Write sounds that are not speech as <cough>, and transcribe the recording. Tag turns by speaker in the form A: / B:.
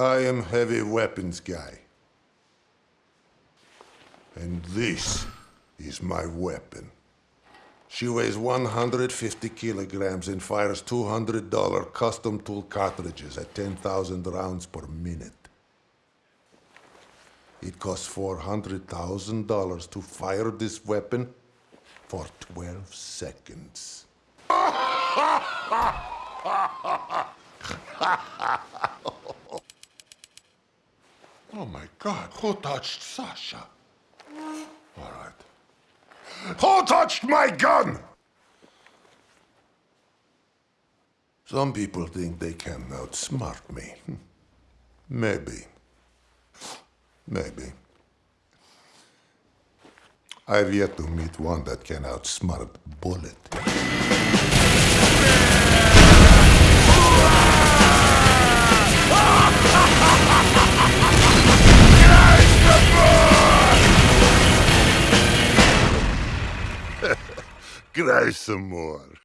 A: I am heavy weapons guy. And this is my weapon. She weighs 150 kilograms and fires $200 custom tool cartridges at 10,000 rounds per minute. It costs $400,000 to fire this weapon for 12 seconds. <laughs> oh my God, who touched Sasha? All right. Who touched my gun? Some people think they can outsmart me. Hmm. Maybe. Maybe. I've yet to meet one that can outsmart Bullet. Cry some more.